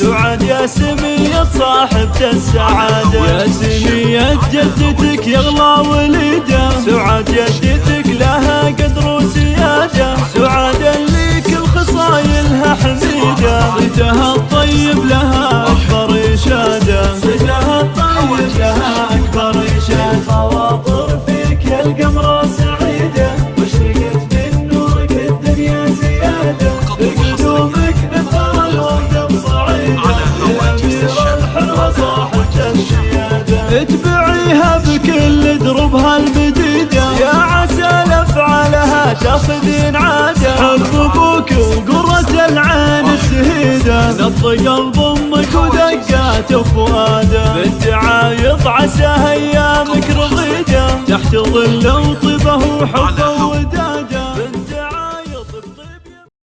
على سمية صاحبة السعادة. يا سمية جدتك يغلى وليدة. سعاد جدتك لها قدر وسيادة سعاد اللي كل خصايلها حميدة. صيتها الطيب لها أكبر إشادة صيتها الطيب لها اتبعيها بكل دروبها المديدة يا عسى لأفعالها تاخذين عادة حب أبوك وقرة العين السهيدة نبض قلب أمك ودقات فؤاده بالدعايض عسى أيامك رغيدة تحت ظل وطبه وحبه